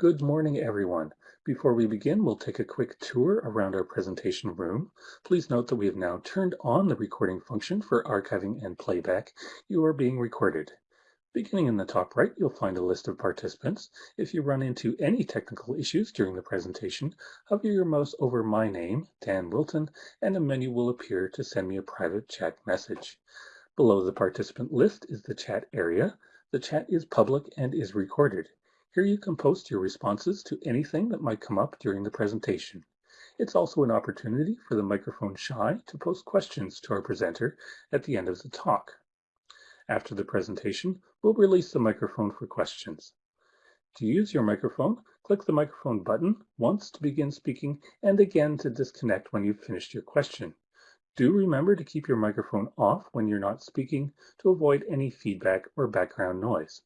Good morning, everyone. Before we begin, we'll take a quick tour around our presentation room. Please note that we have now turned on the recording function for archiving and playback. You are being recorded. Beginning in the top right, you'll find a list of participants. If you run into any technical issues during the presentation, hover your mouse over my name, Dan Wilton, and a menu will appear to send me a private chat message. Below the participant list is the chat area. The chat is public and is recorded. Here you can post your responses to anything that might come up during the presentation. It's also an opportunity for the microphone shy to post questions to our presenter at the end of the talk. After the presentation, we'll release the microphone for questions. To use your microphone, click the microphone button once to begin speaking and again to disconnect when you've finished your question. Do remember to keep your microphone off when you're not speaking to avoid any feedback or background noise.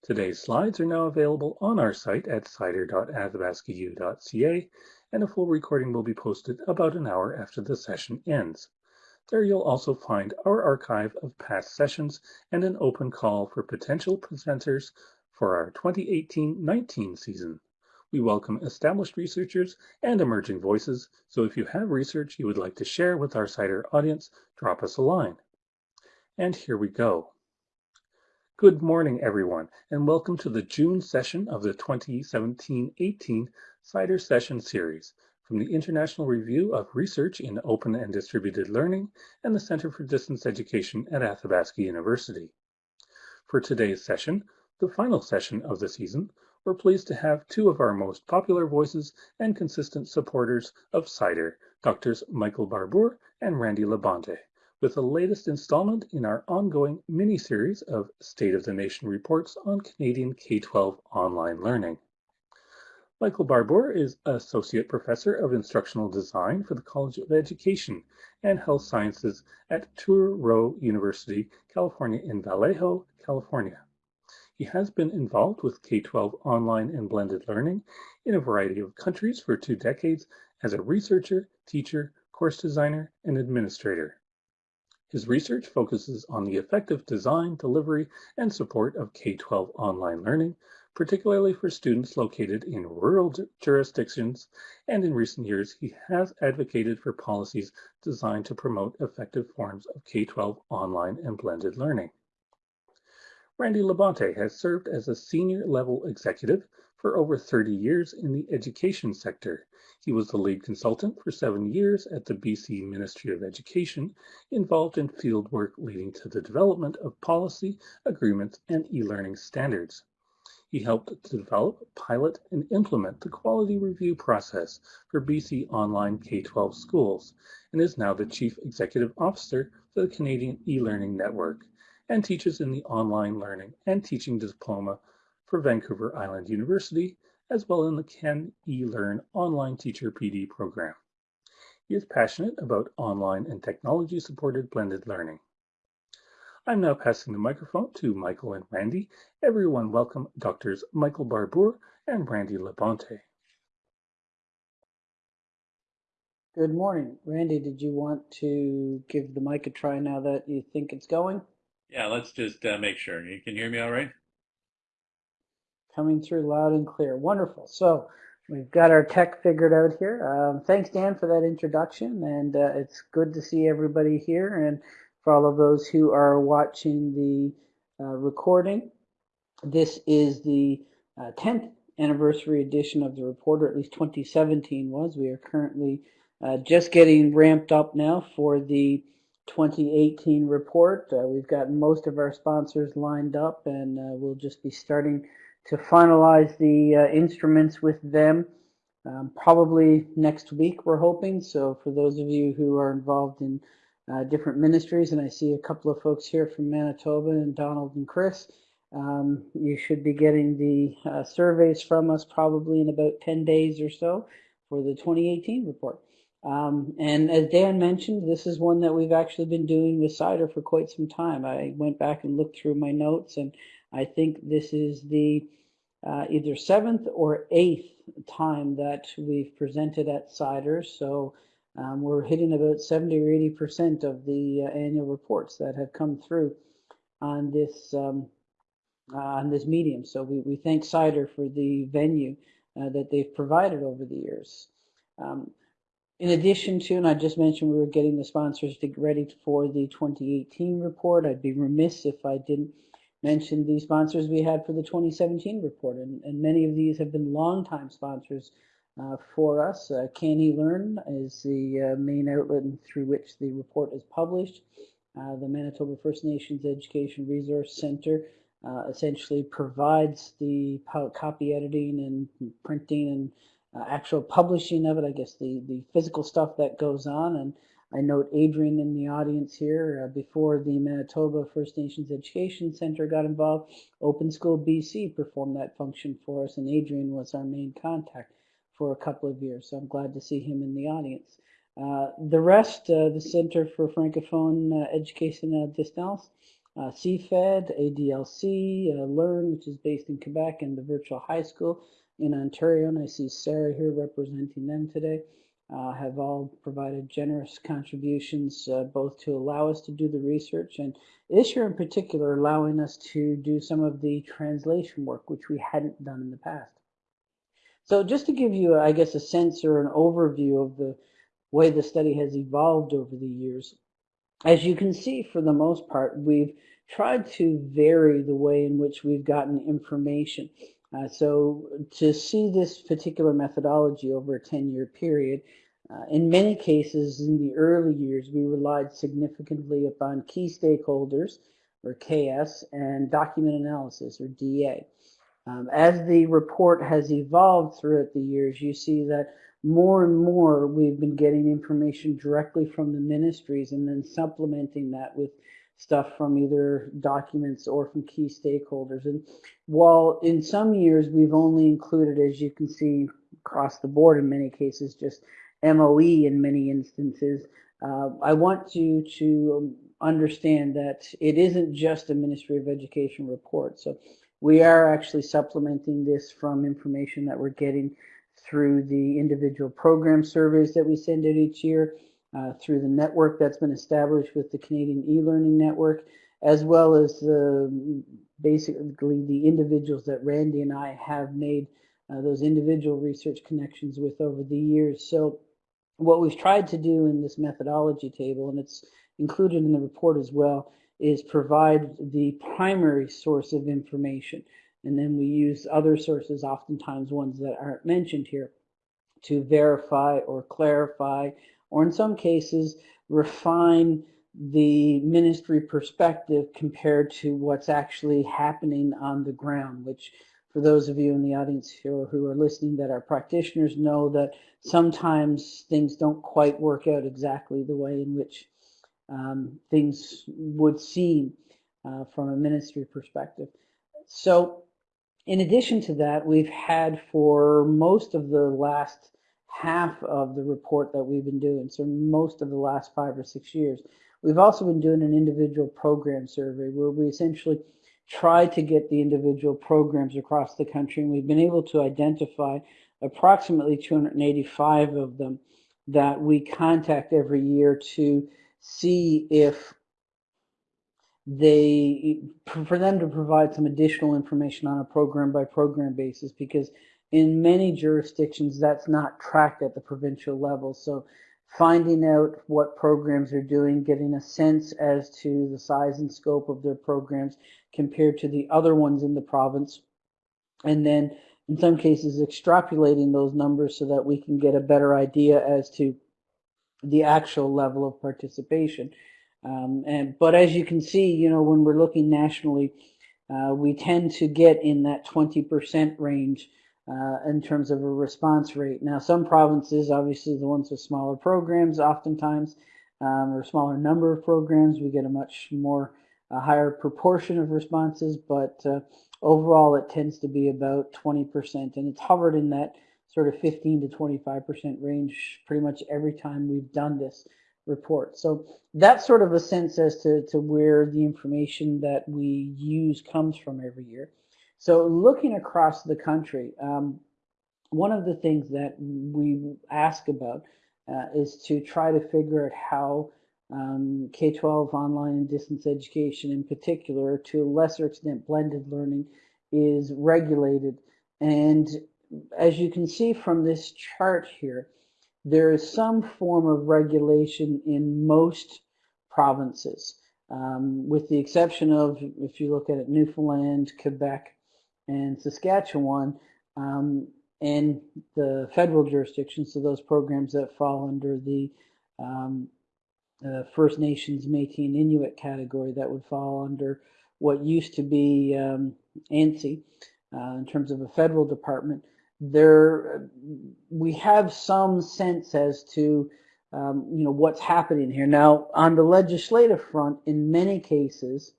Today's slides are now available on our site at cider.athabascau.ca, and a full recording will be posted about an hour after the session ends. There you'll also find our archive of past sessions and an open call for potential presenters for our 2018-19 season. We welcome established researchers and emerging voices, so if you have research you would like to share with our CIDER audience, drop us a line. And here we go. Good morning, everyone, and welcome to the June session of the 2017-18 CIDER Session Series from the International Review of Research in Open and Distributed Learning and the Center for Distance Education at Athabasca University. For today's session, the final session of the season, we're pleased to have two of our most popular voices and consistent supporters of CIDER, Drs. Michael Barbour and Randy Labonte with the latest installment in our ongoing mini-series of State of the Nation reports on Canadian K-12 online learning. Michael Barbour is Associate Professor of Instructional Design for the College of Education and Health Sciences at Touro University, California in Vallejo, California. He has been involved with K-12 online and blended learning in a variety of countries for two decades as a researcher, teacher, course designer, and administrator. His research focuses on the effective design, delivery, and support of K-12 online learning, particularly for students located in rural jurisdictions, and in recent years he has advocated for policies designed to promote effective forms of K-12 online and blended learning. Randy Labonte has served as a senior level executive for over 30 years in the education sector, he was the lead consultant for seven years at the BC Ministry of Education, involved in field work leading to the development of policy, agreements, and e-learning standards. He helped to develop, pilot, and implement the quality review process for BC online K-12 schools, and is now the Chief Executive Officer for the Canadian e-learning network, and teaches in the online learning and teaching diploma for Vancouver Island University as well in the Can eLearn online teacher PD program. He is passionate about online and technology supported blended learning. I'm now passing the microphone to Michael and Randy. Everyone welcome Drs. Michael Barbour and Randy Labonte. Good morning. Randy, did you want to give the mic a try now that you think it's going? Yeah, let's just uh, make sure. You can hear me all right? Coming through loud and clear. Wonderful. So we've got our tech figured out here. Um, thanks, Dan, for that introduction, and uh, it's good to see everybody here. And for all of those who are watching the uh, recording, this is the uh, 10th anniversary edition of the report, or at least 2017 was. We are currently uh, just getting ramped up now for the 2018 report. Uh, we've got most of our sponsors lined up, and uh, we'll just be starting to finalize the uh, instruments with them um, probably next week, we're hoping. So for those of you who are involved in uh, different ministries, and I see a couple of folks here from Manitoba and Donald and Chris, um, you should be getting the uh, surveys from us probably in about 10 days or so for the 2018 report. Um, and as Dan mentioned, this is one that we've actually been doing with Cider for quite some time. I went back and looked through my notes, and I think this is the uh, either seventh or eighth time that we've presented at CIDER. So um, we're hitting about 70 or 80 percent of the uh, annual reports that have come through on this um, uh, on this medium. So we, we thank CIDER for the venue uh, that they've provided over the years. Um, in addition to, and I just mentioned we were getting the sponsors to get ready for the 2018 report. I'd be remiss if I didn't mention the sponsors we had for the 2017 report, and, and many of these have been longtime sponsors uh, for us. Uh, CANeLearn is the uh, main outlet through which the report is published. Uh, the Manitoba First Nations Education Resource Center uh, essentially provides the copy editing and printing and uh, actual publishing of it, I guess the, the physical stuff that goes on. And I note Adrian in the audience here. Uh, before the Manitoba First Nations Education Center got involved, Open School BC performed that function for us, and Adrian was our main contact for a couple of years. So I'm glad to see him in the audience. Uh, the rest, uh, the Center for Francophone uh, Education à Distance, uh, CFED, ADLC, uh, Learn, which is based in Quebec, and the Virtual High School in Ontario, and I see Sarah here representing them today, uh, have all provided generous contributions uh, both to allow us to do the research and this year in particular allowing us to do some of the translation work which we hadn't done in the past. So just to give you, I guess, a sense or an overview of the way the study has evolved over the years, as you can see, for the most part, we've tried to vary the way in which we've gotten information. Uh, so to see this particular methodology over a 10-year period, uh, in many cases in the early years, we relied significantly upon key stakeholders, or KS, and document analysis, or DA. Um, as the report has evolved throughout the years, you see that more and more we've been getting information directly from the ministries and then supplementing that with stuff from either documents or from key stakeholders. And while in some years we've only included, as you can see across the board in many cases, just MOE in many instances, uh, I want you to understand that it isn't just a Ministry of Education report. So we are actually supplementing this from information that we're getting through the individual program surveys that we send out each year, uh, through the network that's been established with the Canadian e-learning network, as well as the, basically the individuals that Randy and I have made uh, those individual research connections with over the years. So what we've tried to do in this methodology table, and it's included in the report as well, is provide the primary source of information. And then we use other sources, oftentimes ones that aren't mentioned here, to verify or clarify or in some cases refine the ministry perspective compared to what's actually happening on the ground, which for those of you in the audience here who are listening that are practitioners know that sometimes things don't quite work out exactly the way in which um, things would seem uh, from a ministry perspective. So in addition to that, we've had for most of the last half of the report that we've been doing, so most of the last five or six years. We've also been doing an individual program survey where we essentially try to get the individual programs across the country, and we've been able to identify approximately 285 of them that we contact every year to see if they for them to provide some additional information on a program by program basis because in many jurisdictions, that's not tracked at the provincial level. So finding out what programs are doing, getting a sense as to the size and scope of their programs compared to the other ones in the province, and then in some cases extrapolating those numbers so that we can get a better idea as to the actual level of participation. Um, and but as you can see, you know, when we're looking nationally, uh, we tend to get in that 20% range uh, in terms of a response rate. Now, some provinces, obviously the ones with smaller programs, oftentimes, um, or smaller number of programs, we get a much more a higher proportion of responses, but uh, overall it tends to be about 20%, and it's hovered in that sort of 15 to 25% range pretty much every time we've done this report. So that's sort of a sense as to, to where the information that we use comes from every year. So looking across the country, um, one of the things that we ask about uh, is to try to figure out how um, K-12 online and distance education in particular, to a lesser extent blended learning, is regulated. And as you can see from this chart here, there is some form of regulation in most provinces, um, with the exception of, if you look at it, Newfoundland, Quebec, and Saskatchewan, um, and the federal jurisdiction, so those programs that fall under the um, uh, First Nations, Métis, and Inuit category that would fall under what used to be um, ANSI uh, in terms of a federal department. There, we have some sense as to um, you know what's happening here. Now, on the legislative front, in many cases,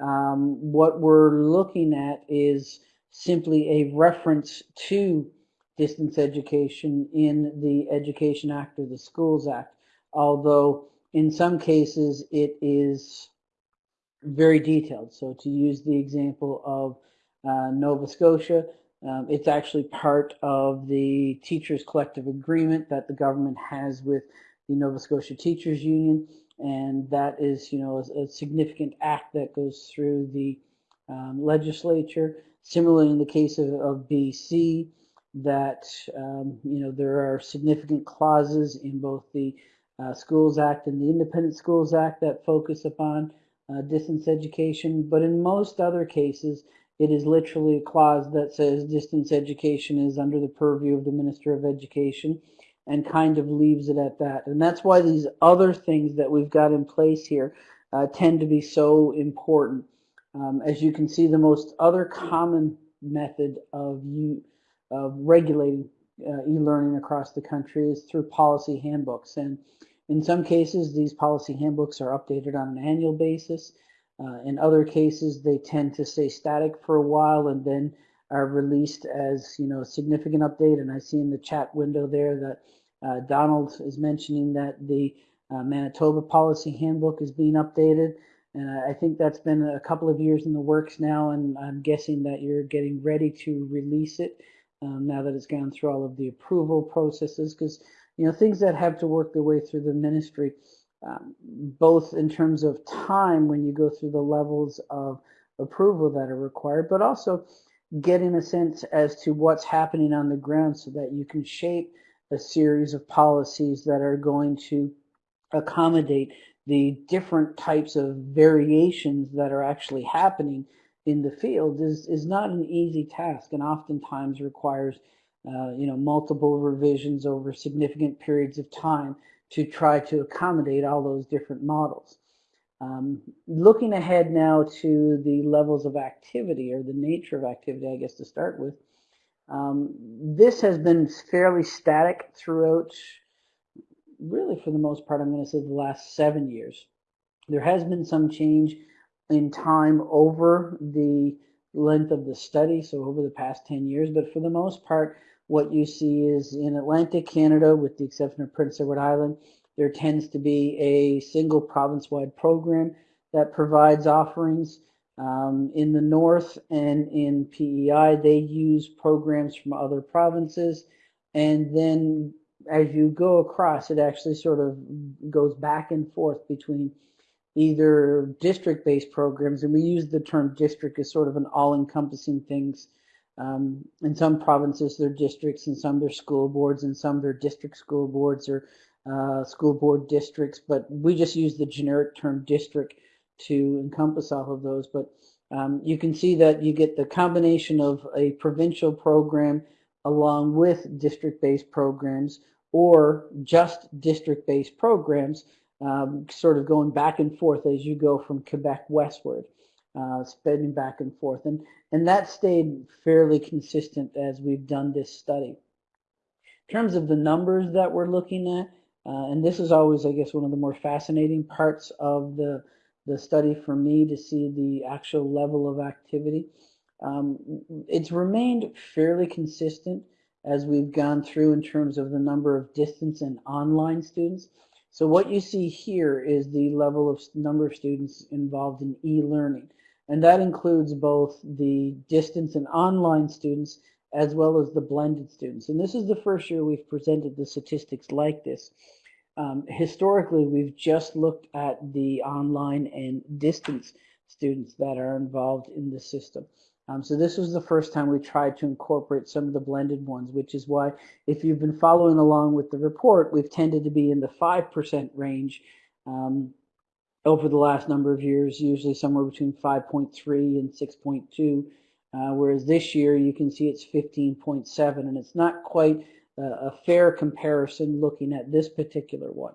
um, what we're looking at is simply a reference to distance education in the Education Act or the Schools Act, although in some cases it is very detailed. So to use the example of uh, Nova Scotia, um, it's actually part of the teachers collective agreement that the government has with the Nova Scotia Teachers Union, and that is, you know, a, a significant act that goes through the um, legislature. Similarly, in the case of, of BC, that um, you know there are significant clauses in both the uh, Schools Act and the Independent Schools Act that focus upon uh, distance education, but in most other cases, it is literally a clause that says distance education is under the purview of the Minister of Education and kind of leaves it at that. And that's why these other things that we've got in place here uh, tend to be so important. Um, as you can see, the most other common method of, you, of regulating uh, e-learning across the country is through policy handbooks. And in some cases, these policy handbooks are updated on an annual basis. Uh, in other cases, they tend to stay static for a while and then are released as you know a significant update. And I see in the chat window there that uh, Donald is mentioning that the uh, Manitoba policy handbook is being updated. And I think that's been a couple of years in the works now, and I'm guessing that you're getting ready to release it um, now that it's gone through all of the approval processes. Because you know things that have to work their way through the ministry, um, both in terms of time when you go through the levels of approval that are required, but also getting a sense as to what's happening on the ground so that you can shape a series of policies that are going to accommodate the different types of variations that are actually happening in the field is, is not an easy task and oftentimes requires uh, you know, multiple revisions over significant periods of time to try to accommodate all those different models. Um, looking ahead now to the levels of activity or the nature of activity, I guess to start with, um, this has been fairly static throughout, really for the most part, I'm going to say the last seven years. There has been some change in time over the length of the study, so over the past 10 years, but for the most part, what you see is in Atlantic Canada, with the exception of Prince Edward Island, there tends to be a single province-wide program that provides offerings. Um, in the north and in PEI, they use programs from other provinces. And then as you go across, it actually sort of goes back and forth between either district-based programs, and we use the term district as sort of an all-encompassing things. Um, in some provinces, they're districts, and some they're school boards, and some they're district school boards or uh, school board districts, but we just use the generic term district to encompass all of those. But um, you can see that you get the combination of a provincial program along with district-based programs or just district-based programs, um, sort of going back and forth as you go from Quebec westward, uh, back and forth. And, and that stayed fairly consistent as we've done this study. In terms of the numbers that we're looking at, uh, and this is always, I guess, one of the more fascinating parts of the the study for me to see the actual level of activity. Um, it's remained fairly consistent as we've gone through in terms of the number of distance and online students. So what you see here is the level of number of students involved in e-learning. And that includes both the distance and online students as well as the blended students. And this is the first year we've presented the statistics like this. um, historically, we've just looked at the online and distance students that are involved in the system. Um, so this was the first time we tried to incorporate some of the blended ones, which is why if you've been following along with the report, we've tended to be in the 5% range um, over the last number of years, usually somewhere between 5.3 and 6.2. Uh, whereas this year you can see it's 15.7 and it's not quite a, a fair comparison looking at this particular one.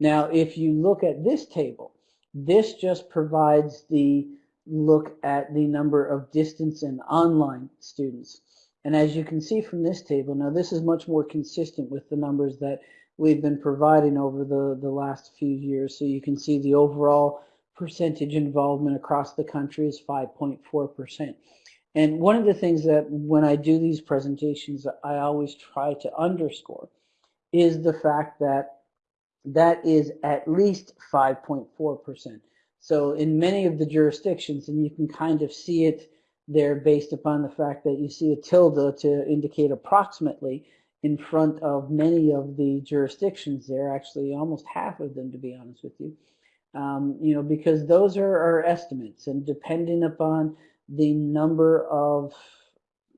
Now if you look at this table, this just provides the look at the number of distance and online students. And as you can see from this table, now this is much more consistent with the numbers that we've been providing over the, the last few years. So you can see the overall percentage involvement across the country is 5.4%. And one of the things that when I do these presentations, I always try to underscore is the fact that that is at least 5.4%. So in many of the jurisdictions, and you can kind of see it there based upon the fact that you see a tilde to indicate approximately in front of many of the jurisdictions there, actually almost half of them to be honest with you. Um, you know, because those are our estimates and depending upon the number of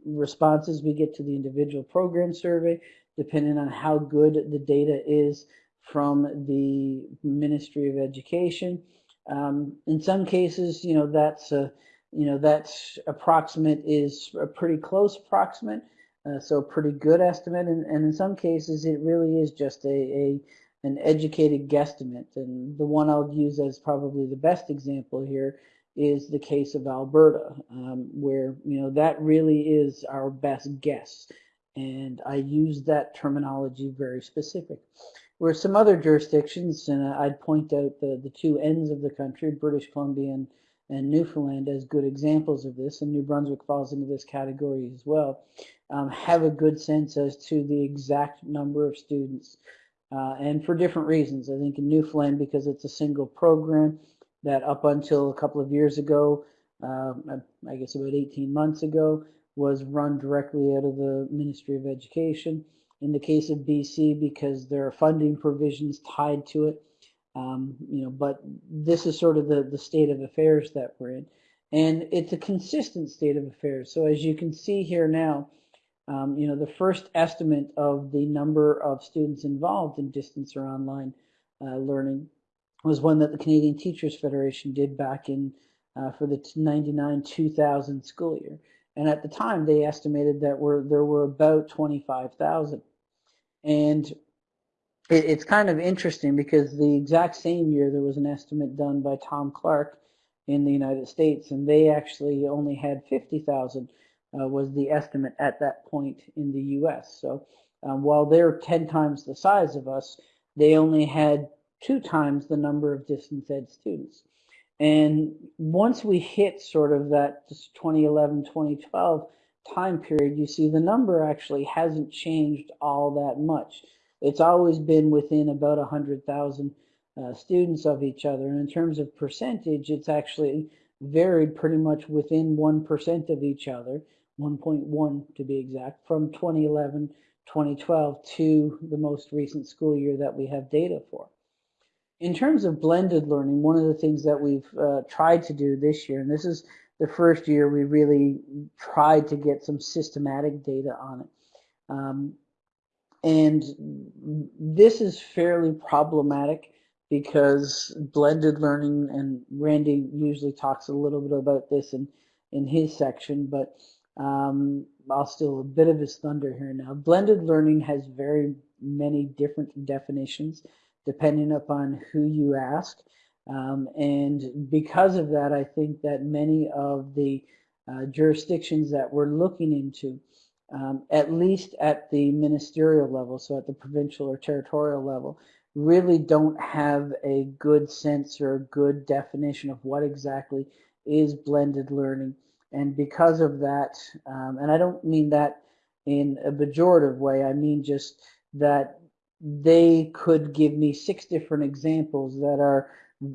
responses we get to the individual program survey, depending on how good the data is from the Ministry of Education. Um, in some cases, you know, that's a, you know, that's approximate is a pretty close approximate, uh, so pretty good estimate. And, and in some cases, it really is just a, a an educated guesstimate. And the one I'll use as probably the best example here is the case of Alberta, um, where you know that really is our best guess, and I use that terminology very specific. Where some other jurisdictions, and I'd point out the the two ends of the country, British Columbia and, and Newfoundland, as good examples of this, and New Brunswick falls into this category as well, um, have a good sense as to the exact number of students, uh, and for different reasons. I think in Newfoundland because it's a single program that up until a couple of years ago, um, I guess about 18 months ago, was run directly out of the Ministry of Education. In the case of BC, because there are funding provisions tied to it, um, you know, but this is sort of the, the state of affairs that we're in. And it's a consistent state of affairs. So as you can see here now, um, you know, the first estimate of the number of students involved in distance or online uh, learning was one that the Canadian Teachers Federation did back in uh, for the 99-2000 school year. And at the time, they estimated that were, there were about 25,000. And it, it's kind of interesting because the exact same year there was an estimate done by Tom Clark in the United States, and they actually only had 50,000 uh, was the estimate at that point in the U.S. So um, while they're 10 times the size of us, they only had two times the number of distance ed students. And once we hit sort of that 2011, 2012 time period, you see the number actually hasn't changed all that much. It's always been within about 100,000 uh, students of each other. And in terms of percentage, it's actually varied pretty much within 1% of each other, 1.1 to be exact, from 2011, 2012 to the most recent school year that we have data for. In terms of blended learning, one of the things that we've uh, tried to do this year, and this is the first year we really tried to get some systematic data on it. Um, and this is fairly problematic because blended learning, and Randy usually talks a little bit about this in, in his section, but um, I'll steal a bit of his thunder here now. Blended learning has very many different definitions depending upon who you ask. Um, and because of that, I think that many of the uh, jurisdictions that we're looking into, um, at least at the ministerial level, so at the provincial or territorial level, really don't have a good sense or a good definition of what exactly is blended learning. And because of that, um, and I don't mean that in a pejorative way, I mean just that they could give me six different examples that are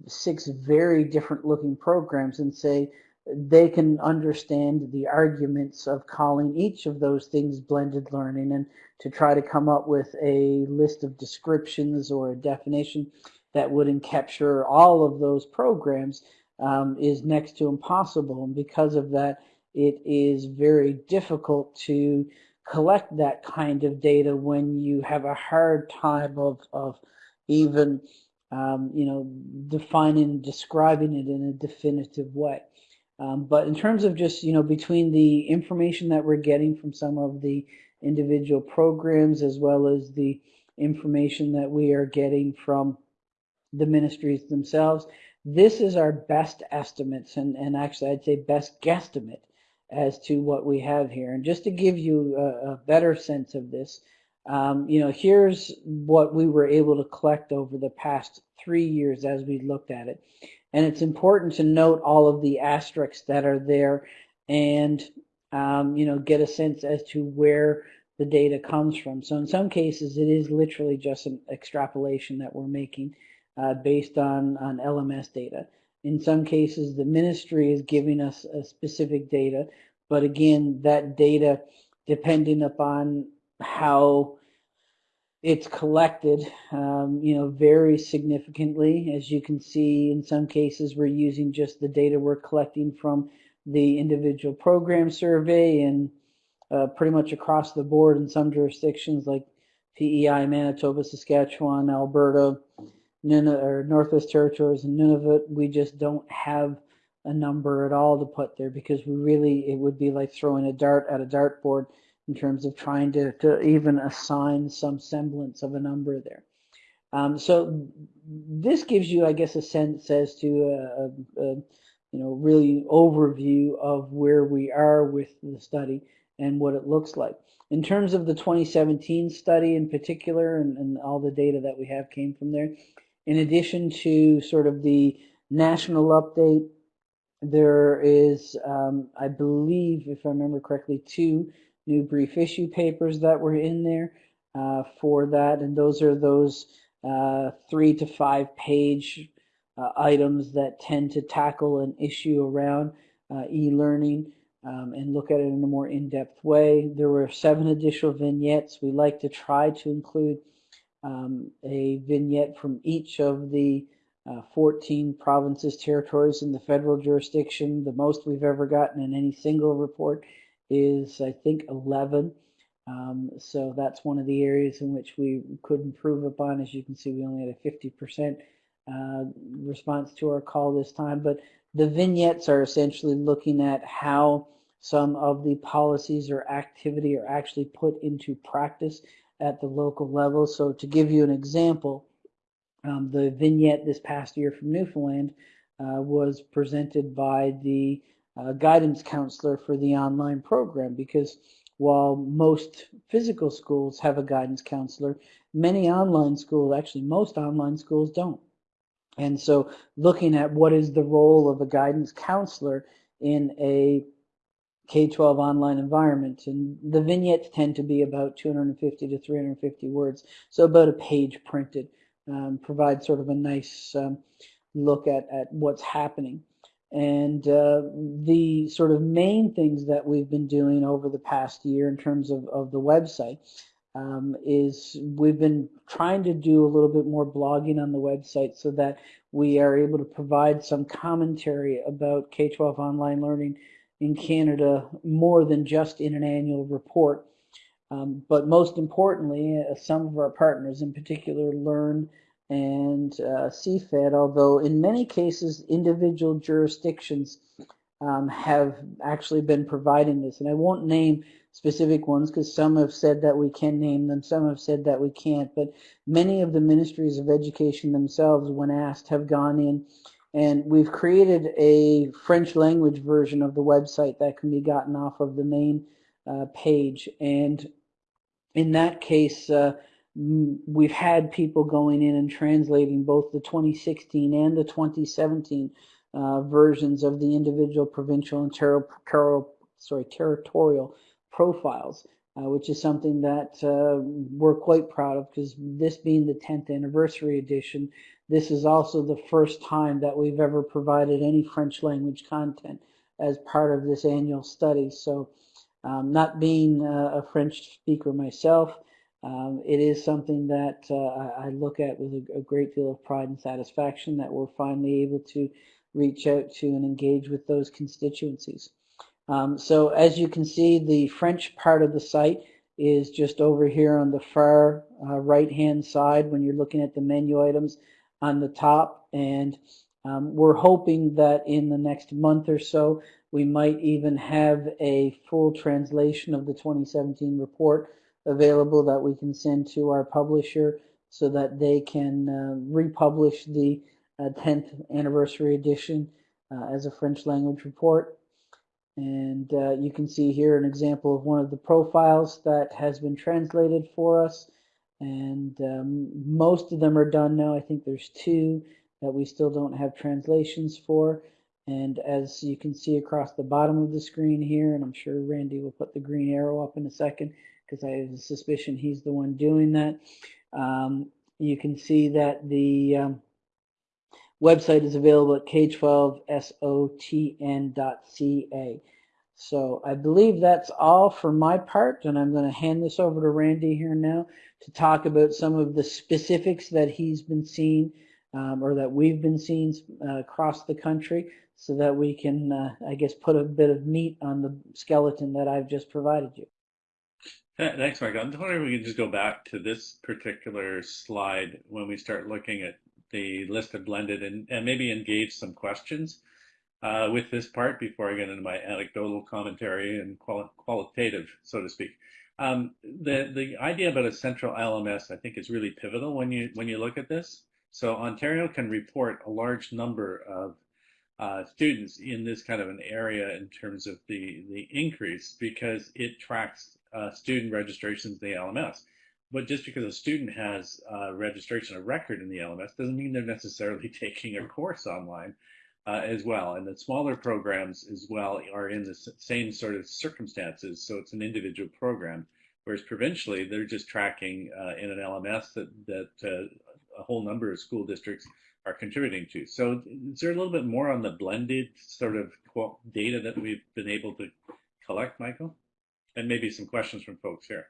six very different looking programs and say they can understand the arguments of calling each of those things blended learning and to try to come up with a list of descriptions or a definition that would encapture all of those programs um, is next to impossible. And because of that, it is very difficult to collect that kind of data when you have a hard time of, of even um, you know defining describing it in a definitive way. Um, but in terms of just you know between the information that we're getting from some of the individual programs as well as the information that we are getting from the ministries themselves, this is our best estimates and, and actually I'd say best guesstimate as to what we have here. And just to give you a, a better sense of this, um, you know, here's what we were able to collect over the past three years as we looked at it. And it's important to note all of the asterisks that are there and, um, you know, get a sense as to where the data comes from. So in some cases, it is literally just an extrapolation that we're making uh, based on, on LMS data. In some cases, the ministry is giving us a specific data, but again, that data, depending upon how it's collected, um, you know, varies significantly. As you can see, in some cases, we're using just the data we're collecting from the individual program survey and uh, pretty much across the board in some jurisdictions like PEI, Manitoba, Saskatchewan, Alberta, Nunavut, or Northwest Territories and Nunavut, we just don't have a number at all to put there because we really, it would be like throwing a dart at a dartboard in terms of trying to, to even assign some semblance of a number there. Um, so this gives you, I guess, a sense as to a, a, a, you know really overview of where we are with the study and what it looks like. In terms of the 2017 study in particular, and, and all the data that we have came from there, in addition to sort of the national update, there is, um, I believe, if I remember correctly, two new brief issue papers that were in there uh, for that, and those are those uh, three to five page uh, items that tend to tackle an issue around uh, e-learning um, and look at it in a more in-depth way. There were seven additional vignettes. We like to try to include um, a vignette from each of the uh, 14 provinces, territories in the federal jurisdiction. The most we've ever gotten in any single report is, I think, 11. Um, so that's one of the areas in which we could improve upon. As you can see, we only had a 50% uh, response to our call this time. But the vignettes are essentially looking at how some of the policies or activity are actually put into practice at the local level. So to give you an example, um, the vignette this past year from Newfoundland uh, was presented by the uh, guidance counselor for the online program because while most physical schools have a guidance counselor, many online schools, actually most online schools don't. And so looking at what is the role of a guidance counselor in a K-12 online environment. And the vignettes tend to be about 250 to 350 words, so about a page printed. Um, provide sort of a nice um, look at, at what's happening. And uh, the sort of main things that we've been doing over the past year in terms of, of the website um, is we've been trying to do a little bit more blogging on the website so that we are able to provide some commentary about K-12 online learning in Canada more than just in an annual report. Um, but most importantly, uh, some of our partners, in particular Learn and uh, CFED, although in many cases individual jurisdictions um, have actually been providing this. And I won't name specific ones because some have said that we can name them, some have said that we can't. But many of the ministries of education themselves, when asked, have gone in and we've created a French language version of the website that can be gotten off of the main uh, page. And in that case, uh, we've had people going in and translating both the 2016 and the 2017 uh, versions of the individual provincial and sorry, territorial profiles, uh, which is something that uh, we're quite proud of because this being the 10th anniversary edition, this is also the first time that we've ever provided any French language content as part of this annual study. So um, not being uh, a French speaker myself, um, it is something that uh, I look at with a, a, great deal of pride and satisfaction that we're finally able to reach out to and engage with those constituencies. Um, so as you can see, the French part of the site is just over here on the far uh, right hand side when you're looking at the menu items on the top and um, we're hoping that in the next month or so we might even have a full translation of the 2017 report available that we can send to our publisher so that they can uh, republish the uh, 10th anniversary edition uh, as a French language report. And uh, you can see here an example of one of the profiles that has been translated for us. And um, most of them are done now. I think there's two that we still don't have translations for. And as you can see across the bottom of the screen here, and I'm sure Randy will put the green arrow up in a second because I have a suspicion he's the one doing that. Um, you can see that the um, website is available at k12sotn.ca. So I believe that's all for my part, and I'm going to hand this over to Randy here now to talk about some of the specifics that he's been seeing um, or that we've been seeing uh, across the country so that we can, uh, I guess, put a bit of meat on the skeleton that I've just provided you. Thanks, Mark. I'm wondering if we can just go back to this particular slide when we start looking at the list of blended and, and maybe engage some questions uh, with this part before I get into my anecdotal commentary and quali qualitative, so to speak. Um, the the idea about a central LMS, I think, is really pivotal when you when you look at this. So Ontario can report a large number of uh, students in this kind of an area in terms of the the increase because it tracks uh, student registrations in the LMS. But just because a student has a registration, a record in the LMS, doesn't mean they're necessarily taking a course online uh, as well. And the smaller programs as well are in the same sort of circumstances. So it's an individual program. Whereas provincially, they're just tracking uh, in an LMS that, that uh, a whole number of school districts are contributing to. So is there a little bit more on the blended sort of data that we've been able to collect, Michael? And maybe some questions from folks here.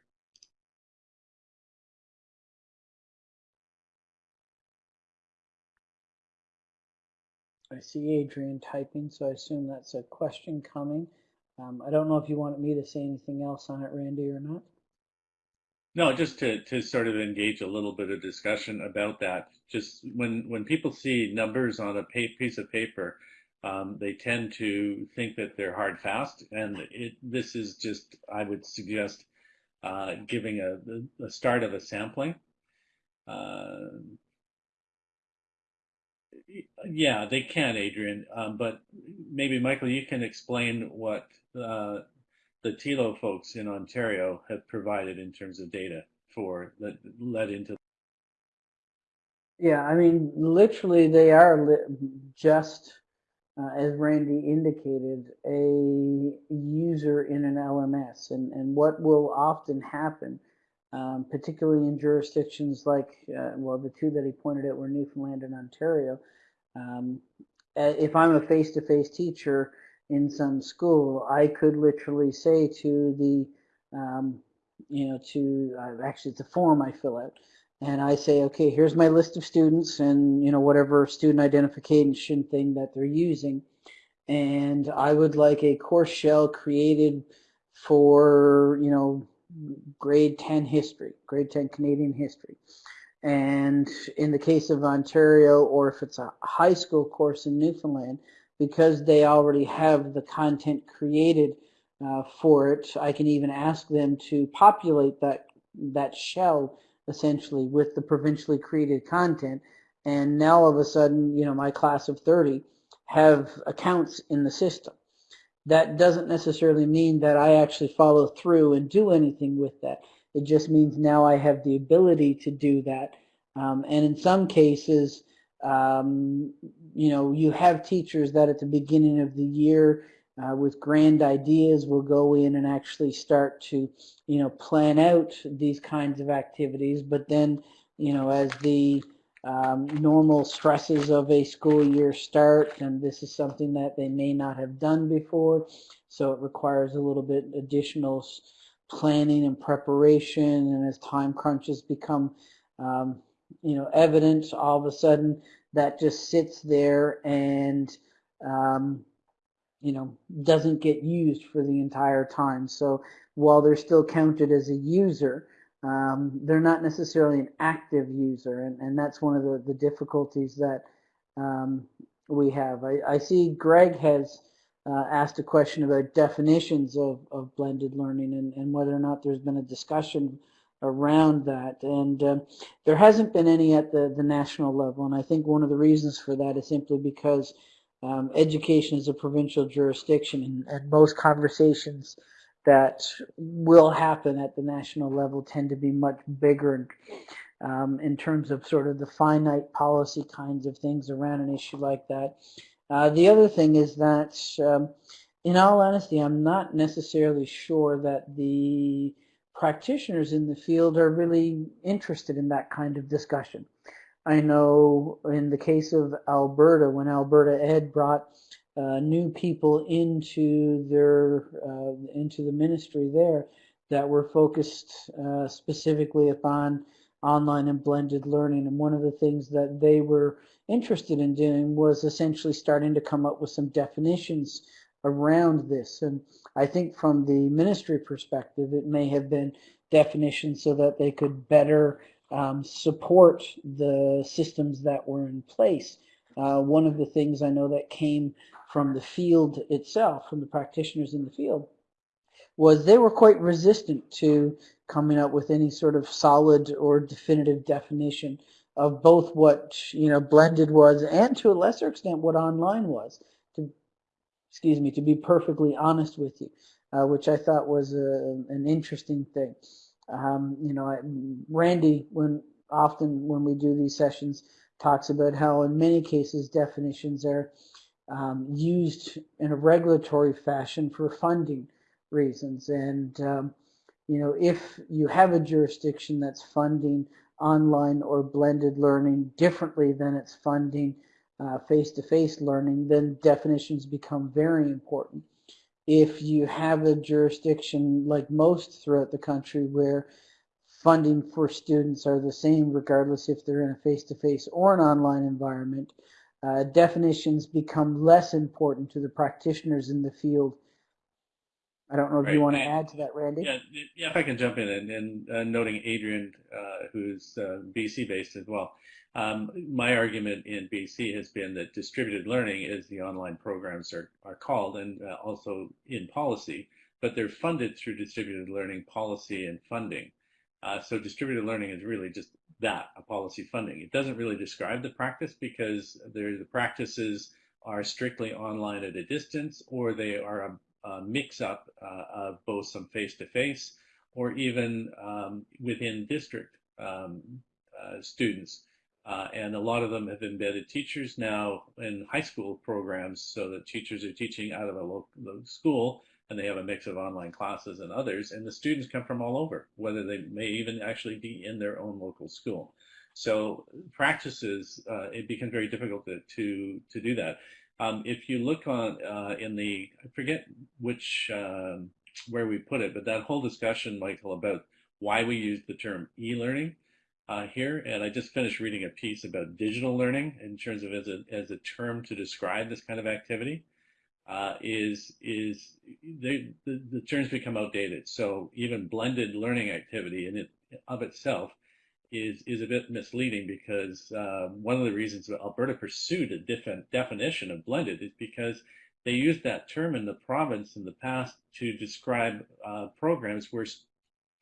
I see Adrian typing, so I assume that's a question coming. Um, I don't know if you wanted me to say anything else on it, Randy, or not. No, just to, to sort of engage a little bit of discussion about that. Just when, when people see numbers on a piece of paper, um, they tend to think that they're hard fast. And it, this is just, I would suggest, uh, giving a, a start of a sampling. Uh, yeah, they can, Adrian. Um, but maybe, Michael, you can explain what uh, the TILO folks in Ontario have provided in terms of data for that led into. Yeah, I mean, literally, they are just, uh, as Randy indicated, a user in an LMS. And, and what will often happen, um, particularly in jurisdictions like, uh, well, the two that he pointed out were Newfoundland and Ontario, um, if I'm a face-to-face -face teacher in some school, I could literally say to the, um, you know, to uh, actually it's a form I fill out, and I say, okay, here's my list of students and you know whatever student identification thing that they're using, and I would like a course shell created for you know grade 10 history, grade 10 Canadian history. And in the case of Ontario, or if it's a high school course in Newfoundland, because they already have the content created uh, for it, I can even ask them to populate that that shell essentially with the provincially created content. And now all of a sudden, you know, my class of 30 have accounts in the system. That doesn't necessarily mean that I actually follow through and do anything with that. It just means now I have the ability to do that. Um, and in some cases, um, you know, you have teachers that at the beginning of the year uh, with grand ideas will go in and actually start to, you know, plan out these kinds of activities. But then, you know, as the um, normal stresses of a school year start, and this is something that they may not have done before, so it requires a little bit additional planning and preparation, and as time crunches become, um, you know, evident, all of a sudden that just sits there and, um, you know, doesn't get used for the entire time. So while they're still counted as a user, um, they're not necessarily an active user, and, and that's one of the, the difficulties that um, we have. I, I, see Greg has uh, asked a question about definitions of, of blended learning and, and whether or not there's been a discussion around that. And uh, there hasn't been any at the, the national level, and I think one of the reasons for that is simply because um, education is a provincial jurisdiction, and, and most conversations that will happen at the national level tend to be much bigger um, in terms of sort of the finite policy kinds of things around an issue like that. Uh, the other thing is that, um, in all honesty, I'm not necessarily sure that the practitioners in the field are really interested in that kind of discussion. I know in the case of Alberta, when Alberta Ed brought uh, new people into their uh, into the ministry there that were focused uh, specifically upon online and blended learning. And one of the things that they were interested in doing was essentially starting to come up with some definitions around this. And I think from the ministry perspective, it may have been definitions so that they could better um, support the systems that were in place. Uh, one of the things I know that came from the field itself, from the practitioners in the field, was they were quite resistant to coming up with any sort of solid or definitive definition of both what you know blended was and to a lesser extent what online was. To excuse me, to be perfectly honest with you, uh, which I thought was a, an interesting thing. Um, you know, Randy, when often when we do these sessions, talks about how in many cases definitions are um, used in a regulatory fashion for funding reasons. And, um, you know, if you have a jurisdiction that's funding online or blended learning differently than it's funding uh, face-to-face -face learning, then definitions become very important. If you have a jurisdiction like most throughout the country where funding for students are the same regardless if they're in a face-to-face -face or an online environment, uh, definitions become less important to the practitioners in the field. I don't know if right. you want to add to that, Randy. Yeah, yeah if I can jump in and, and uh, noting Adrian, uh, who's uh, BC based as well. Um, my argument in BC has been that distributed learning, as the online programs are, are called, and uh, also in policy, but they're funded through distributed learning policy and funding. Uh, so distributed learning is really just that, a policy funding. It doesn't really describe the practice because the practices are strictly online at a distance or they are mix-up uh, of both some face-to-face or even um, within district um, uh, students. Uh, and a lot of them have embedded teachers now in high school programs so that teachers are teaching out of a local school and they have a mix of online classes and others, and the students come from all over, whether they may even actually be in their own local school. So practices, uh, it becomes very difficult to, to, to do that. Um, if you look on uh, in the, I forget which, um, where we put it, but that whole discussion, Michael, about why we use the term e-learning uh, here, and I just finished reading a piece about digital learning in terms of as a, as a term to describe this kind of activity uh, is is they, the, the terms become outdated. So even blended learning activity in it of itself is is a bit misleading because uh, one of the reasons that Alberta pursued a different definition of blended is because they used that term in the province in the past to describe uh, programs where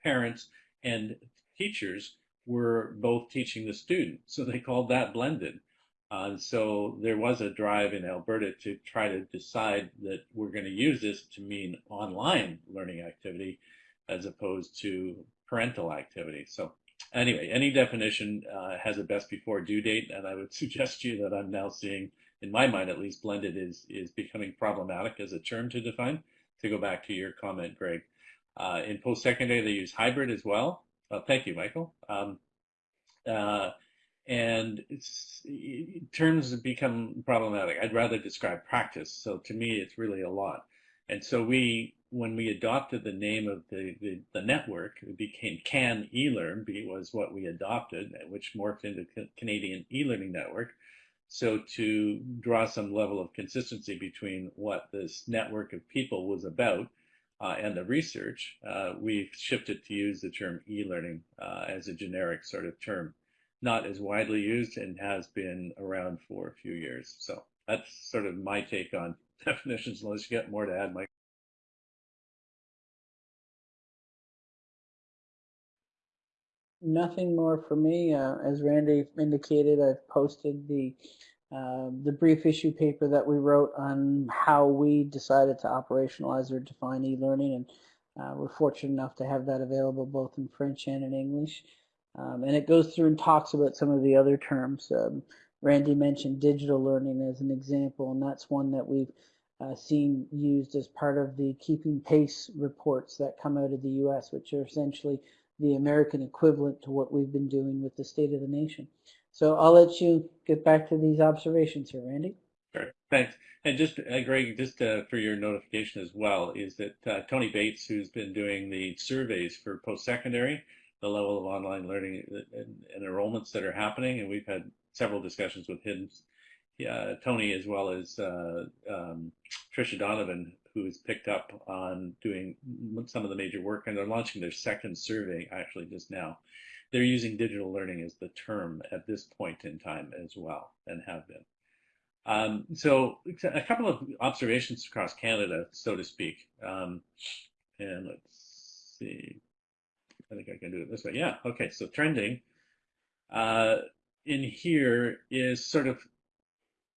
parents and teachers were both teaching the student. So they called that blended. Uh, so there was a drive in Alberta to try to decide that we're going to use this to mean online learning activity as opposed to parental activity. So anyway, any definition uh, has a best before due date, and I would suggest to you that I'm now seeing, in my mind at least, blended is, is becoming problematic as a term to define, to go back to your comment, Greg. Uh, in post-secondary, they use hybrid as well. Uh, thank you, Michael. Um, uh, and terms become problematic. I'd rather describe practice. So to me, it's really a lot. And so we, when we adopted the name of the, the, the network, it became CANeLearn was what we adopted, which morphed into Canadian e-learning network. So to draw some level of consistency between what this network of people was about uh, and the research, uh, we've shifted to use the term e-learning uh, as a generic sort of term not as widely used and has been around for a few years. So that's sort of my take on definitions, unless you get more to add, Mike. Nothing more for me. Uh, as Randy indicated, I've posted the uh, the brief issue paper that we wrote on how we decided to operationalize or define e-learning, and uh, we're fortunate enough to have that available both in French and in English. Um, and it goes through and talks about some of the other terms. Um, Randy mentioned digital learning as an example, and that's one that we've uh, seen used as part of the keeping pace reports that come out of the US, which are essentially the American equivalent to what we've been doing with the State of the Nation. So I'll let you get back to these observations here, Randy. Sure, thanks. And just, uh, Greg, just uh, for your notification as well, is that uh, Tony Bates, who's been doing the surveys for post-secondary, the level of online learning and, and enrollments that are happening. And we've had several discussions with him, uh, Tony, as well as uh, um, Tricia Donovan, who has picked up on doing some of the major work, and they're launching their second survey actually just now. They're using digital learning as the term at this point in time as well, and have been. Um, so a couple of observations across Canada, so to speak. Um, and let's see. I think I can do it this way. Yeah, okay, so trending uh, in here is sort of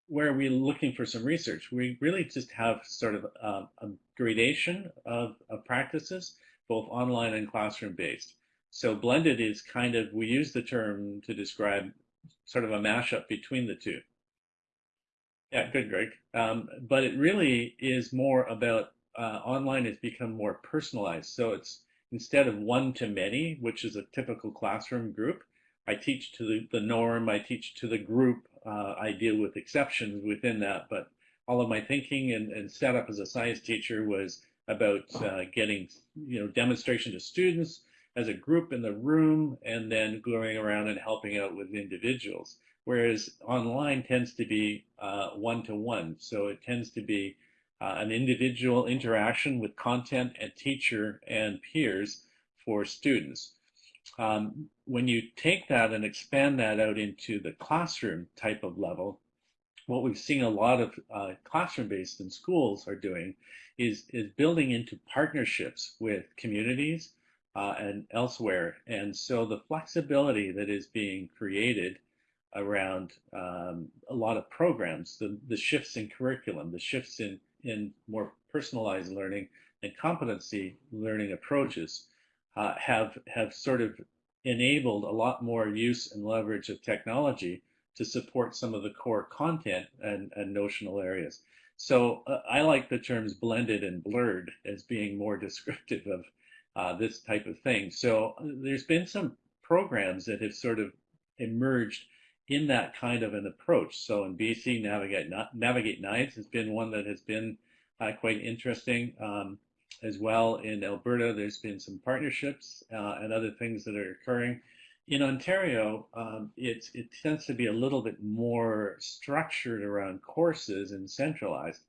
where we're looking for some research. We really just have sort of um, a gradation of, of practices, both online and classroom based. So blended is kind of, we use the term to describe sort of a mashup between the two. Yeah, good, Greg. Um, but it really is more about uh, online has become more personalized. So it's instead of one to many, which is a typical classroom group, I teach to the, the norm, I teach to the group, uh, I deal with exceptions within that, but all of my thinking and, and setup as a science teacher was about uh, getting, you know, demonstration to students as a group in the room and then going around and helping out with individuals. Whereas online tends to be one to one. So it tends to be uh, an individual interaction with content and teacher and peers for students. Um, when you take that and expand that out into the classroom type of level, what we've seen a lot of uh, classroom-based and schools are doing is, is building into partnerships with communities uh, and elsewhere. And so the flexibility that is being created around um, a lot of programs, the, the shifts in curriculum, the shifts in in more personalized learning and competency learning approaches uh, have have sort of enabled a lot more use and leverage of technology to support some of the core content and, and notional areas. So uh, I like the terms blended and blurred as being more descriptive of uh, this type of thing. So uh, there's been some programs that have sort of emerged in that kind of an approach. So in BC, Navigate, Navigate NIDES has been one that has been uh, quite interesting. Um, as well in Alberta, there's been some partnerships uh, and other things that are occurring. In Ontario, um, it, tends to be a little bit more structured around courses and centralized,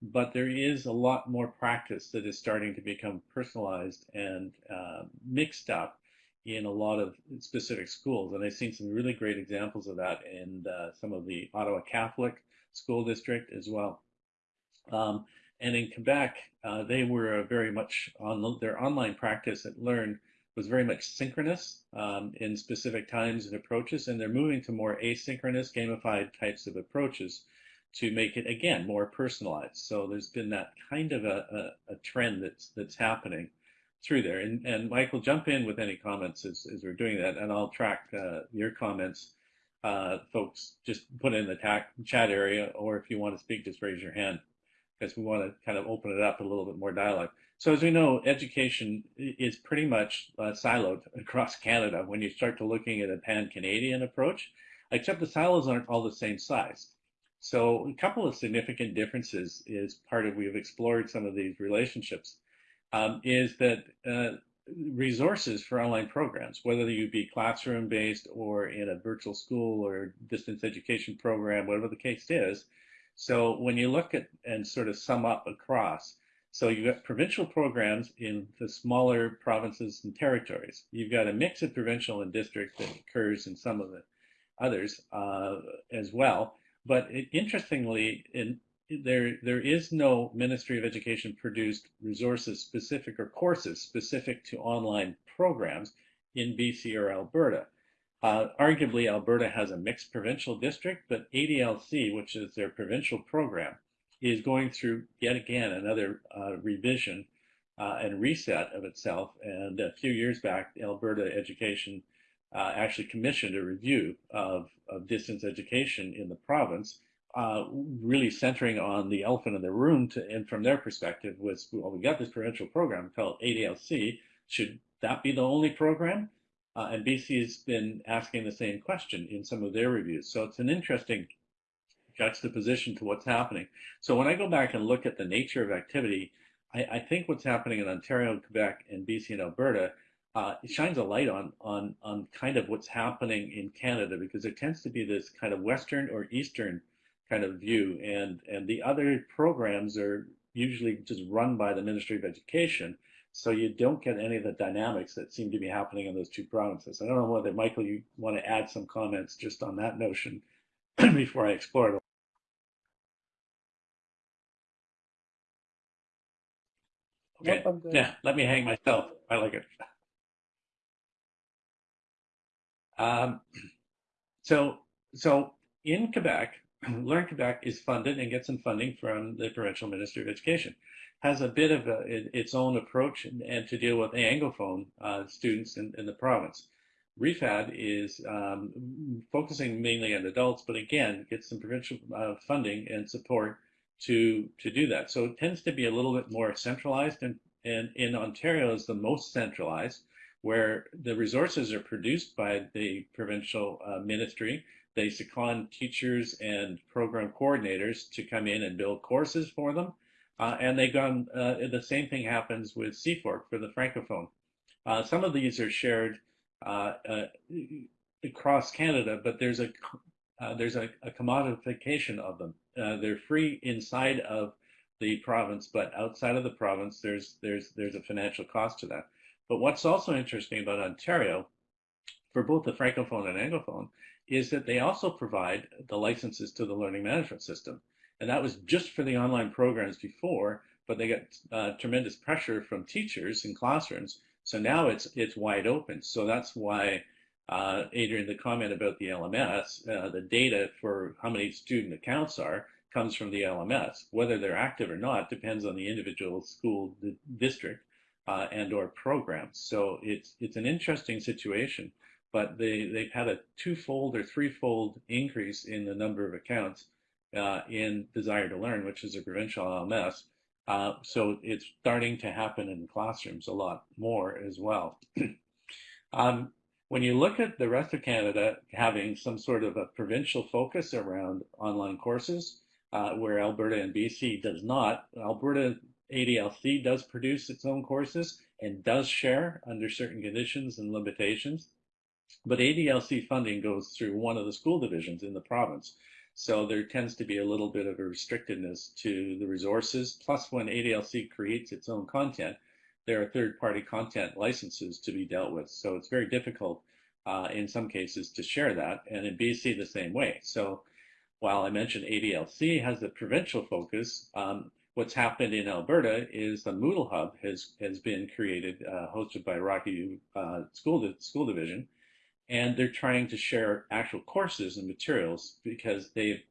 but there is a lot more practice that is starting to become personalized and uh, mixed up in a lot of specific schools. And I've seen some really great examples of that in uh, some of the Ottawa Catholic School District as well. Um, and in Quebec, uh, they were very much on their online practice at Learn was very much synchronous um, in specific times and approaches, and they're moving to more asynchronous, gamified types of approaches to make it again more personalized. So there's been that kind of a, a, a trend that's that's happening through there. And, and Michael, jump in with any comments as, as we're doing that, and I'll track uh, your comments. Uh, folks, just put in the chat area, or if you want to speak, just raise your hand, because we want to kind of open it up a little bit more dialogue. So as we know, education is pretty much uh, siloed across Canada when you start to looking at a pan-Canadian approach. except the silos aren't all the same size. So a couple of significant differences is part of we've explored some of these relationships um, is that uh, resources for online programs, whether you be classroom based or in a virtual school or distance education program, whatever the case is. So when you look at and sort of sum up across, so you've got provincial programs in the smaller provinces and territories. You've got a mix of provincial and district that occurs in some of the others uh, as well. But it, interestingly, in, there there is no Ministry of Education produced resources specific or courses specific to online programs in BC or Alberta. Uh, arguably, Alberta has a mixed provincial district, but ADLC, which is their provincial program, is going through yet again another uh, revision uh, and reset of itself. And a few years back, Alberta Education uh, actually commissioned a review of, of, distance education in the province, uh, really centering on the elephant in the room. To, and from their perspective, was well, we got this provincial program called ADLC. Should that be the only program? Uh, and BC has been asking the same question in some of their reviews. So it's an interesting juxtaposition to what's happening. So when I go back and look at the nature of activity, I, I think what's happening in Ontario, and Quebec, and BC and Alberta uh, shines a light on on on kind of what's happening in Canada because there tends to be this kind of Western or Eastern kind of view, and and the other programs are usually just run by the Ministry of Education, so you don't get any of the dynamics that seem to be happening in those two provinces. I don't know whether Michael, you want to add some comments just on that notion before I explore it. Okay. Nope, yeah, let me hang myself. I like it. Um, so, so in Quebec, Learn Quebec is funded and gets some funding from the provincial Ministry of Education. Has a bit of a, its own approach and, and, to deal with Anglophone uh, students in, in, the province. REFAD is um, focusing mainly on adults, but again, gets some provincial uh, funding and support to to do that. So it tends to be a little bit more centralized, and, and in Ontario is the most centralized, where the resources are produced by the provincial uh, ministry. They second teachers and program coordinators to come in and build courses for them. Uh, and they gone, uh, the same thing happens with CFORP for the Francophone. Uh, some of these are shared uh, uh, across Canada, but there's a there's a, a, commodification of them. they're free inside of the province, but outside of the province, there's there's there's a financial cost to that. But what's also interesting about Ontario, for both the Francophone and Anglophone, is that they also provide the licenses to the learning management system. And that was just for the online programs before, but they got uh, tremendous pressure from teachers in classrooms. So now it's it's wide open. So that's why, uh, Adrian, the comment about the LMS, uh, the data for how many student accounts are comes from the LMS. Whether they're active or not depends on the individual school district uh, and or programs. So it's it's an interesting situation, but they they've had a twofold or threefold increase in the number of accounts uh, in Desire2Learn, which is a provincial LMS. Uh, so it's starting to happen in classrooms a lot more as well. um, when you look at the rest of Canada having some sort of a provincial focus around online courses, uh, where Alberta and BC does not, Alberta ADLC does produce its own courses and does share under certain conditions and limitations. But ADLC funding goes through one of the school divisions in the province. So there tends to be a little bit of a restrictedness to the resources. Plus, when ADLC creates its own content, there are third-party content licenses to be dealt with. So it's very difficult uh, in some cases to share that. And in BC, the same way. So while I mentioned ADLC has a provincial focus, um, what's happened in Alberta is the Moodle Hub has has been created, uh, hosted by Rocky uh, School School Division, and they're trying to share actual courses and materials because they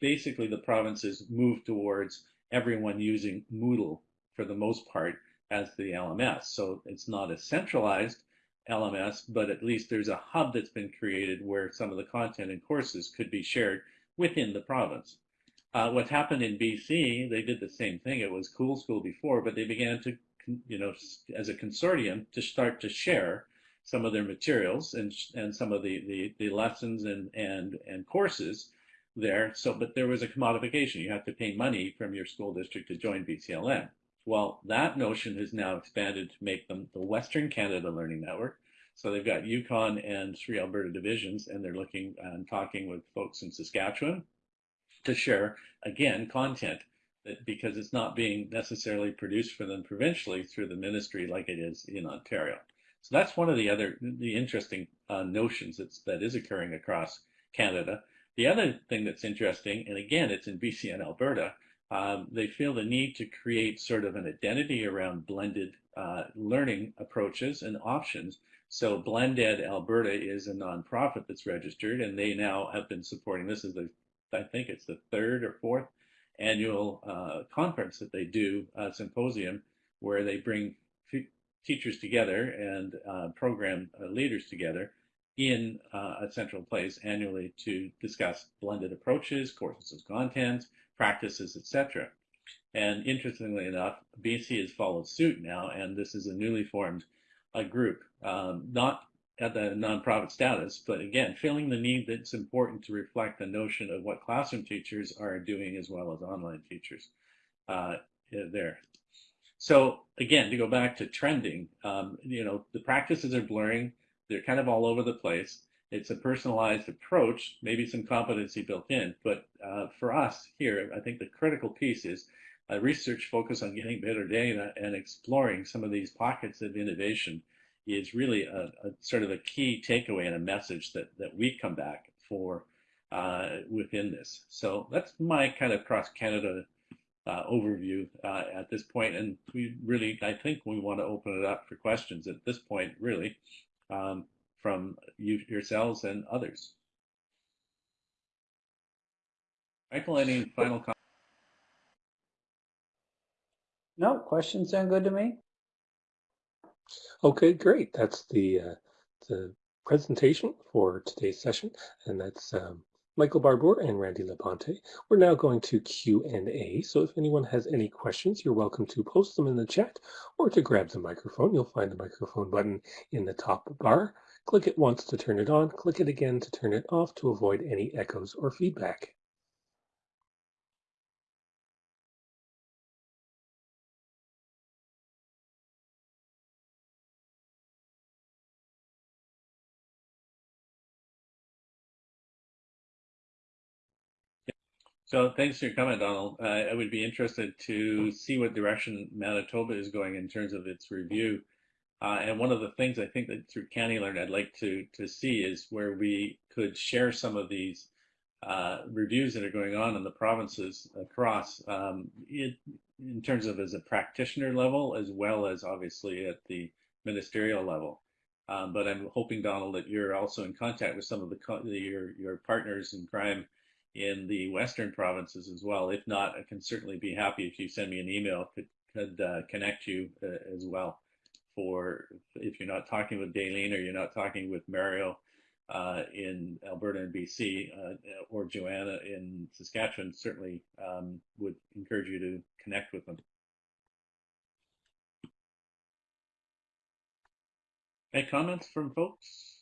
basically the provinces move towards everyone using Moodle for the most part as the LMS. So it's not a centralized LMS, but at least there's a hub that's been created where some of the content and courses could be shared within the province. Uh, what happened in BC, they did the same thing. It was Cool School before, but they began to, you know, as a consortium to start to share some of their materials and and some of the the, the lessons and and and courses there. So, but there was a commodification. You have to pay money from your school district to join BCLN. Well, that notion has now expanded to make them the Western Canada Learning Network. So they've got Yukon and three Alberta divisions, and they're looking and talking with folks in Saskatchewan to share again content that because it's not being necessarily produced for them provincially through the ministry like it is in Ontario. So that's one of the other the interesting uh, notions that's that is occurring across Canada. The other thing that's interesting, and again, it's in BC and Alberta, um, they feel the need to create sort of an identity around blended uh, learning approaches and options. So Blended Alberta is a nonprofit that's registered, and they now have been supporting. This is the, I think it's the third or fourth annual uh, conference that they do, uh, symposium, where they bring teachers together and uh, program uh, leaders together in uh, a central place annually to discuss blended approaches, courses of content, practices, etc. And interestingly enough, BC has followed suit now, and this is a newly formed uh, group, um, not at the nonprofit status, but again, feeling the need that's important to reflect the notion of what classroom teachers are doing as well as online teachers uh, there. So again, to go back to trending, um, you know, the practices are blurring. They're kind of all over the place. It's a personalized approach, maybe some competency built in. But uh, for us here, I think the critical piece is a research focus on getting better data and exploring some of these pockets of innovation is really a, a sort of a key takeaway and a message that, that we come back for uh, within this. So that's my kind of cross Canada uh, overview uh, at this point. And we really, I think we want to open it up for questions at this point, really. Um, from you yourselves and others. Michael, any final comments? No, questions sound good to me. Okay, great. That's the uh, the presentation for today's session, and that's um, Michael Barbour and Randy Labonte. We're now going to Q&A, so if anyone has any questions, you're welcome to post them in the chat or to grab the microphone. You'll find the microphone button in the top bar. Click it once to turn it on, click it again to turn it off to avoid any echoes or feedback. So thanks for your comment, Donald. Uh, I would be interested to see what direction Manitoba is going in terms of its review uh, and one of the things I think that through CANeLearn I'd like to to see is where we could share some of these uh, reviews that are going on in the provinces across um, it, in terms of as a practitioner level as well as obviously at the ministerial level. Um, but I'm hoping, Donald, that you're also in contact with some of the, the your your partners in crime in the western provinces as well. If not, I can certainly be happy if you send me an email could could uh, connect you uh, as well for if you're not talking with Daleen or you're not talking with Mario uh, in Alberta and BC uh, or Joanna in Saskatchewan, certainly um, would encourage you to connect with them. Any comments from folks?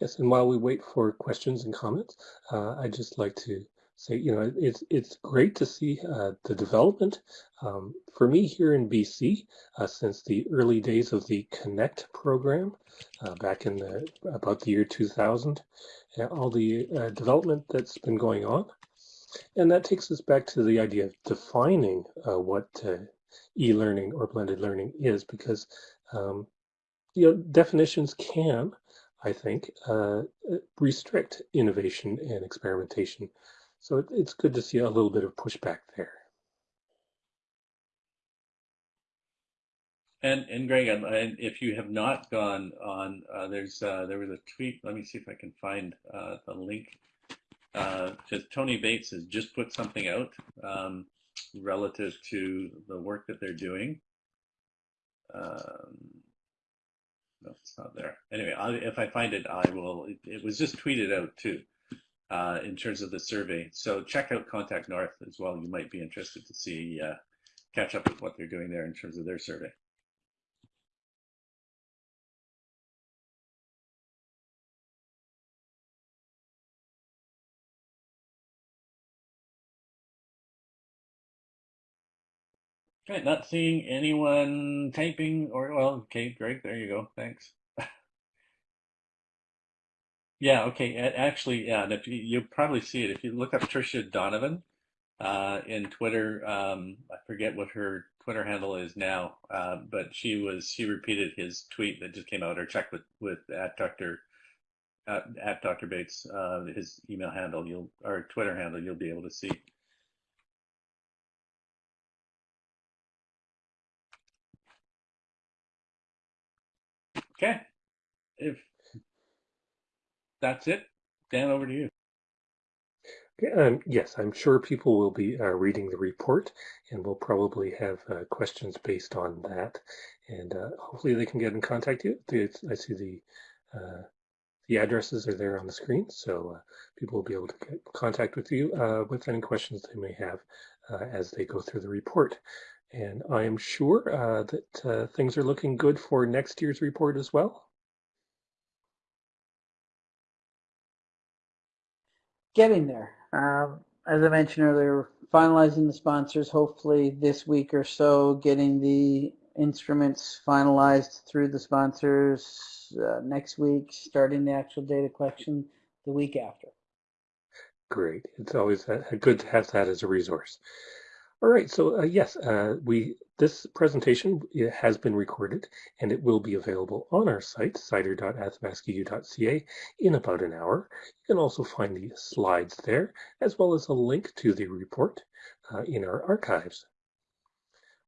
Yes, and while we wait for questions and comments, uh, I'd just like to say, you know, it's it's great to see uh, the development. Um, for me here in BC, uh, since the early days of the Connect program, uh, back in the about the year 2000, all the uh, development that's been going on, and that takes us back to the idea of defining uh, what uh, e-learning or blended learning is, because um, you know definitions can. I think, restrict innovation and experimentation so it, it's good to see a little bit of pushback there. And and Greg, and if you have not gone on, uh, there's uh, there was a tweet. Let me see if I can find uh, the link. Uh, Tony Bates has just put something out um, relative to the work that they're doing. Um, no, it's not there. Anyway, I, if I find it, I will. It, it was just tweeted out too uh, in terms of the survey. So check out Contact North as well. You might be interested to see, uh, catch up with what they're doing there in terms of their survey. Okay, not seeing anyone typing or, well, okay, great, there you go, thanks. Yeah, okay, actually, yeah, and if you, you'll probably see it if you look up Tricia Donovan uh, in Twitter. Um, I forget what her Twitter handle is now, uh, but she was she repeated his tweet that just came out or check with with at Dr. At, at Dr. Bates, uh, his email handle, you'll or Twitter handle, you'll be able to see. Okay, if that's it, Dan, over to you. Um, yes, I'm sure people will be uh, reading the report and we'll probably have uh, questions based on that. And uh, hopefully they can get in contact with you. I see the uh, the addresses are there on the screen, so uh, people will be able to get contact with you uh, with any questions they may have as they go through the report. And I am sure uh, that uh, things are looking good for next year's report as well. Getting there. Um, as I mentioned earlier, finalizing the sponsors hopefully this week or so, getting the instruments finalized through the sponsors uh, next week, starting the actual data collection the week after. Great. It's always uh, good to have that as a resource. All right. So uh, yes, uh, we this presentation has been recorded and it will be available on our site, cider.athabascau.ca, in about an hour. You can also find the slides there, as well as a link to the report uh, in our archives.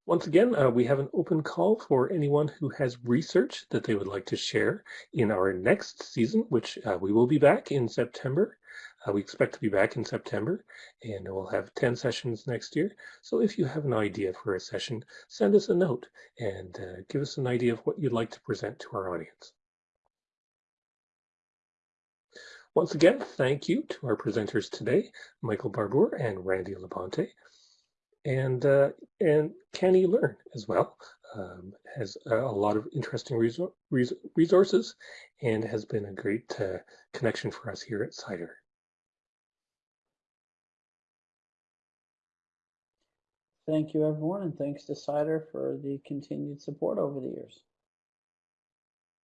Once again, uh, we have an open call for anyone who has research that they would like to share in our next season, which uh, we will be back in September. Uh, we expect to be back in September and we'll have 10 sessions next year. So if you have an idea for a session, send us a note and uh, give us an idea of what you'd like to present to our audience. Once again, thank you to our presenters today, Michael Barbour and Randy Labonte. And, uh, and CANeLearn as well um, has a, lot of interesting resor res resources and has been a great uh, connection for us here at CIDER. Thank you, everyone, and thanks to CIDER for the continued support over the years.